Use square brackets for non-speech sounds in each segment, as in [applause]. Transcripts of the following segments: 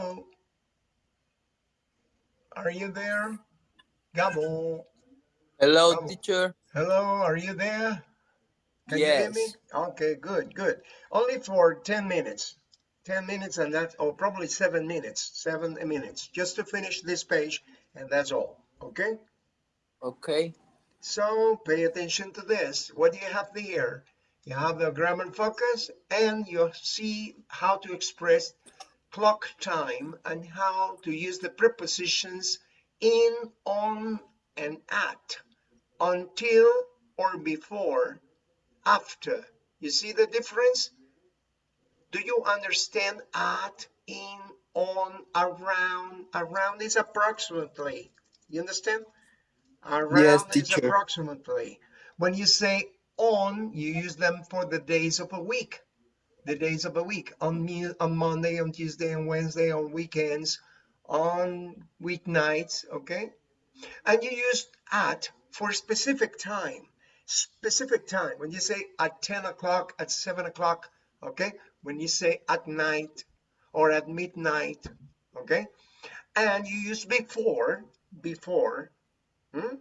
Are you there? Gabo. Hello, Gabo. teacher. Hello, are you there? Can you hear me? Yes. Okay, good, good. Only for 10 minutes. 10 minutes and that, or probably seven minutes, seven minutes, just to finish this page and that's all, okay? Okay. So pay attention to this. What do you have here? You have the grammar focus and you see how to express clock time and how to use the prepositions in, on, and at, until or before, after. You see the difference? Do you understand at, in, on, around? Around is approximately. You understand? Around Yes, is teacher. approximately. When you say on, you use them for the days of a week. The days of a week. On, me- on Monday, on Tuesday, on Wednesday, on weekends, on weeknights, okay? And you use at for specific time. Specific time. When you say at 10 o'clock, at 7 o'clock, okay? When you say at night or at midnight, okay? And you use before, before, hmm?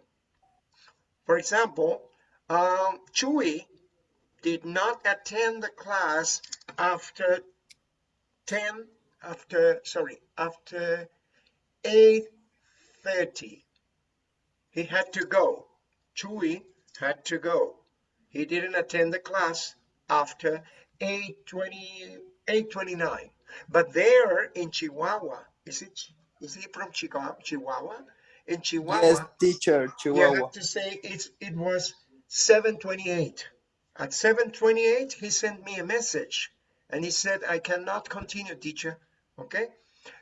For example, um, Chuy did not attend the class after 10, after, sorry, after 8.30. He had to go. Chuy had to go. He didn't attend the class after 8.20, 8.29. But there in Chihuahua, is it, is he from Chihuahua? Chihuahua? In Chihuahua, Yes, teacher. you Chihuahua. have to say it's it was 728 at 728 he sent me a message and he said i cannot continue teacher. Okay?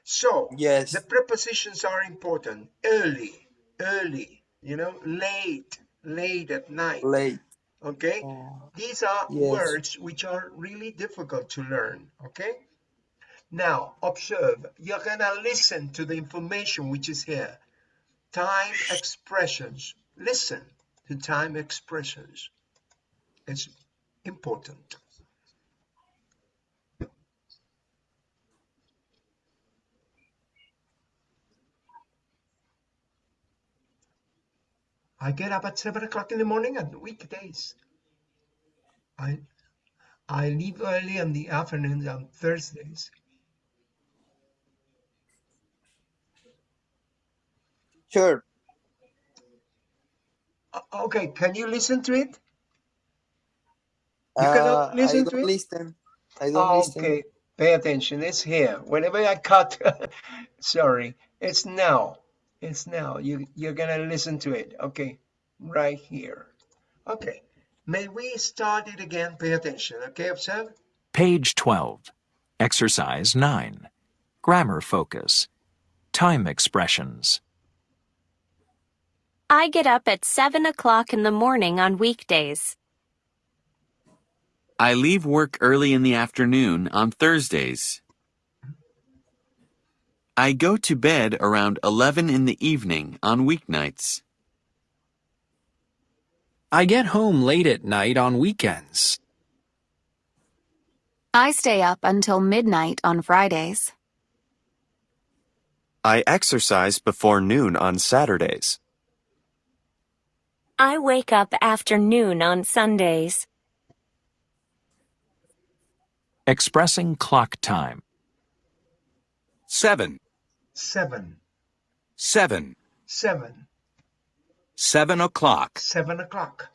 So Yes. the prepositions are important. Early early you know late late at night. Late. okay? Oh, these are yes. words which are really difficult to learn. Okay? Now observe. You're gonna listen to the information which is here. Time expressions. Listen to time expressions it's important. I get up at seven o'clock in the morning on weekdays. I i leave early in the afternoons on thursdays. Sure. Okay can you listen to it You Uh, cannot listen to it? listen. I don't listen. okay pay attention it's here whenever i cut [laughs] sorry it's now it's now you you're gonna listen to it okay right here okay may we start it again pay attention okay observe Page 12. Exercise 9. Grammar focus. Time expressions. I get up at 7 o'clock in the morning on weekdays. I leave work early in the afternoon on Thursdays. I go to bed around 11 in the evening on weeknights. I get home late at night on weekends. I stay up until midnight on Fridays. I exercise before noon on Saturdays. I wake up after noon on Sundays. Expressing clock time. 7. 7. 7. 7. 7 o'clock. seven o'clock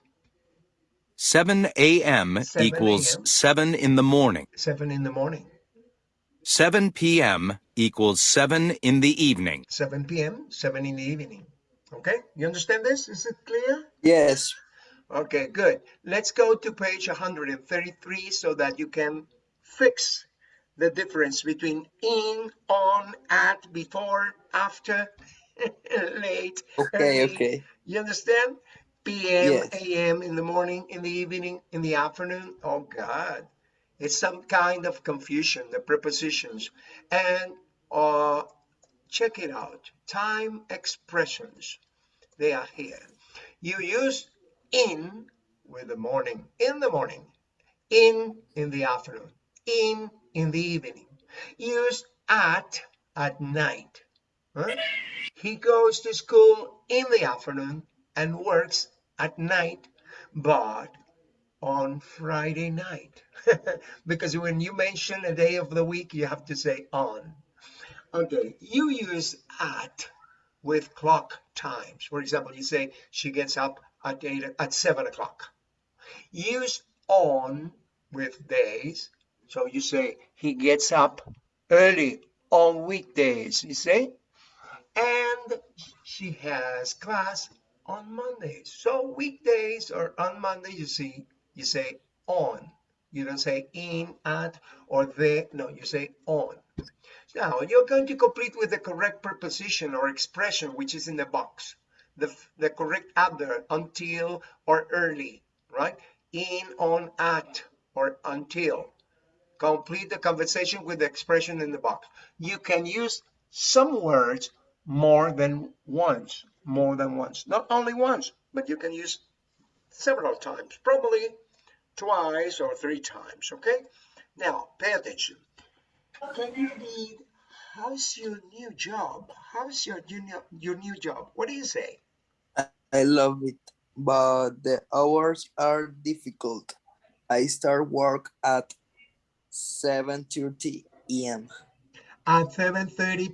7 a.m. 7 equals 7 in the morning. seven in the morning 7 p.m. equals 7 in the evening. 7 p.m 7 in the evening okay you understand this is it clear Yes. Okay, good. Let's go to page 133 so that you can fix the difference between in, on, at, before, after, [laughs] late, Okay, early. okay. You understand? PM, Yes. AM in the morning, in the evening, in the afternoon. Oh God, it's some kind of confusion, the prepositions. And uh, check it out. Time expressions. They are here. You use in with the morning, in the morning, in in the afternoon, in in the evening. Use at at night. He goes to school in the afternoon and works at night, but on Friday night. [laughs] because when you mention a day of the week, you have to say on. Okay, you use at with clock times. For example, you say she gets up at eight at seven o'clock. Use on with days. So you say he gets up early on weekdays, you say, and she has class on Mondays. So weekdays or on Monday, you see, you say on. You don't say in, at, or the. No, you say on. Now, you're going to complete with the correct preposition or expression, which is in the box. The, the correct adverb, until or early, right? In, on, at, or until. Complete the conversation with the expression in the box. You can use some words more than once, more than once. Not only once, but you can use several times, probably twice or three times, okay? Now, pay attention. Can you read, how's your new job? How's your, new, your new job? What do you say? I love it, but the hours are difficult. I start work at 7.30 a.m. At 7.30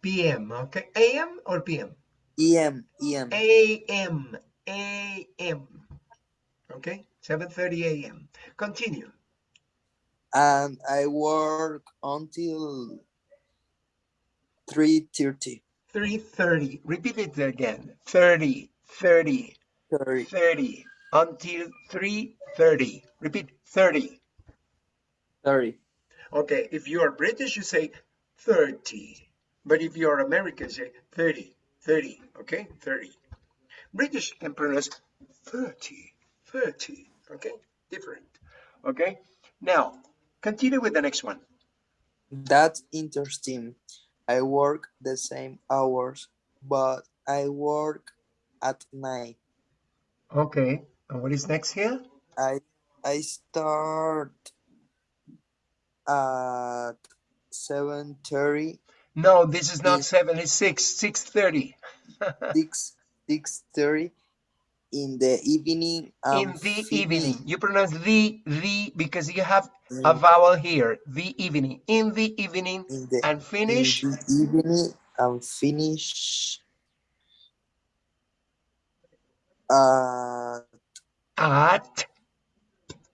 p.m., okay? A.m. or p.m.? E.m. E.m. A.M. A.M. Okay? 7.30 a.m. Continue. And I work until 3.30. 3.30. Repeat it again. 30, 30, 30. 30, until 3.30. Repeat 30. 30. Okay, if you are British, you say 30. But if you are American, say 30, 30, okay? 30. British can pronounce 30, 30, okay? Different, okay? Now, continue with the next one. That's interesting. I work the same hours, but I work at night. Okay, and what is next here? I I start at 7.30, No, this is not Yes. 7, it's 6, 6.30. 6, 6.30 [laughs] in the evening. In the evening. You pronounce the, the, because you have a Mm, vowel here. The evening. In the evening in the and finish in the evening and finish at at,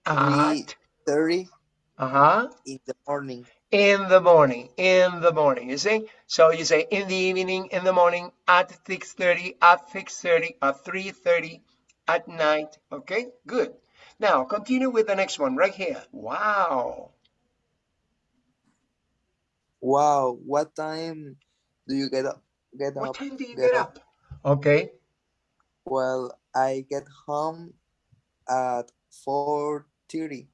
at, 3.30 uh-huh, in the morning. in the morning, in the morning, you see? So you say in the evening, in the morning, at 6.30, at 6.30, at 3.30, at night, okay? Good. Now, continue with the next one right here. Wow. Wow, what time do you get up? Get What up? time do you get get up? Okay. Well, I get home at 4.30.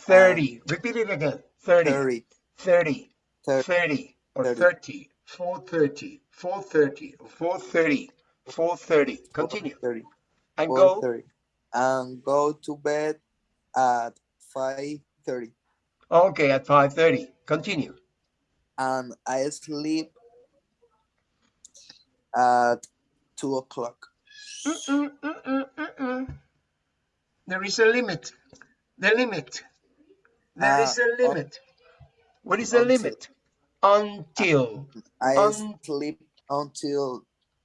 30. Um, Repeat it again. 30. 30. 30. 30. 30 or 30. 30. 430. 430. 430. 430. Continue. 4.30. And go. 4.30. And go to bed at 5.30. Okay, at 5.30. Continue. And I sleep at 2 o'clock. Mm-mm, mm-mm, mm-mm. There is a limit. The limit. There is Ah, a limit. What is the limit? Until. I Un- sleep until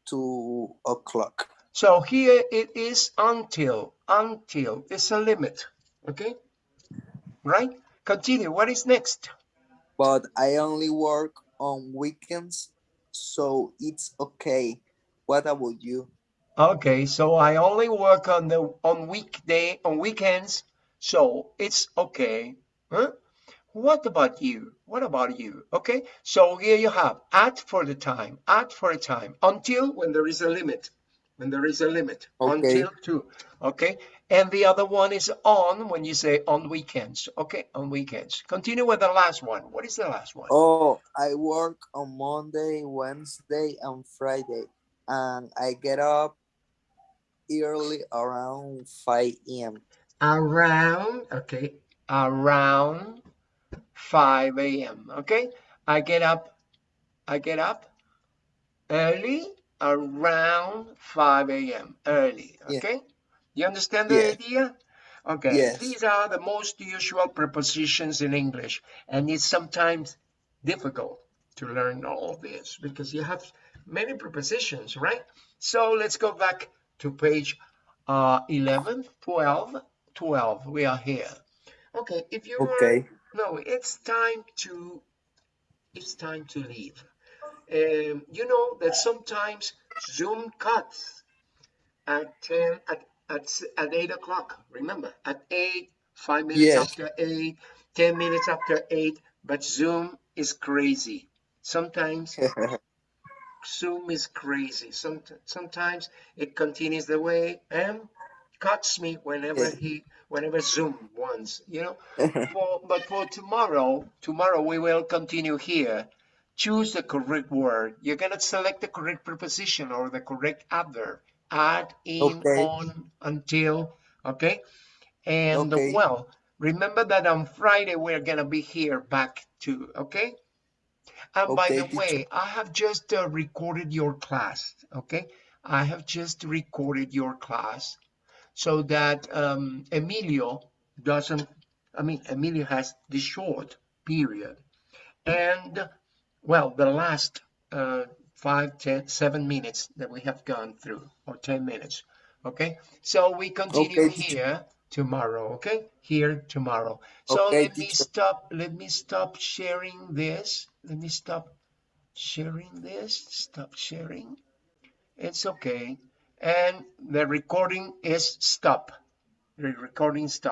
2 o'clock. So here it is until. Until. It's a limit. Okay? Right? Continue. What is next? But I only work on weekends, so it's okay. What about you? Okay, so I only work on the on weekday on weekends, so it's okay. Huh? What about you? What about you? Okay, so here you have at for the time, at for a time, until when there is a limit, when there is a limit, Okay. until two. Okay, and the other one is on when you say on weekends. Okay, on weekends. Continue with the last one. What is the last one? Oh, I work on Monday, Wednesday, and Friday, and I get up early around 5 a.m. around okay around 5 a.m okay i get up I get up early around 5 a.m. early. Yeah. Okay? You understand the Yeah. idea? Okay. Yes. These are the most usual prepositions in English, and it's sometimes difficult to learn all this because you have many prepositions, right? So let's go back to page uh, 11, 12, 12. We are here. Okay, if you are Okay. no, it's time to it's time to leave. Um, you know that sometimes Zoom cuts at 10 at at, at 8 o'clock. Remember, at 8, 5 minutes Yes. after 8, 10 minutes after 8, but Zoom is crazy. Sometimes [laughs] Zoom is crazy. Some, sometimes it continues the way and cuts me whenever he whenever Zoom wants, you know. [laughs] For, but for tomorrow, tomorrow we will continue here. Choose the correct word. You're gonna select the correct preposition or the correct adverb. Add, in, Okay. on, until, okay? And Okay. well, remember that on Friday we're gonna be here back to, okay? And by the way, I have just uh, recorded your class, okay? I have just recorded your class so that um, Emilio doesn't, I mean, Emilio has the short period. And, well, the last uh, five, ten, seven minutes that we have gone through, or 10 minutes, okay? So we continue Okay, here tomorrow, okay? Here tomorrow. So Okay, let me stop, let me stop sharing this. Let me stop sharing this, stop sharing. It's okay. And the recording is stop. The recording stops.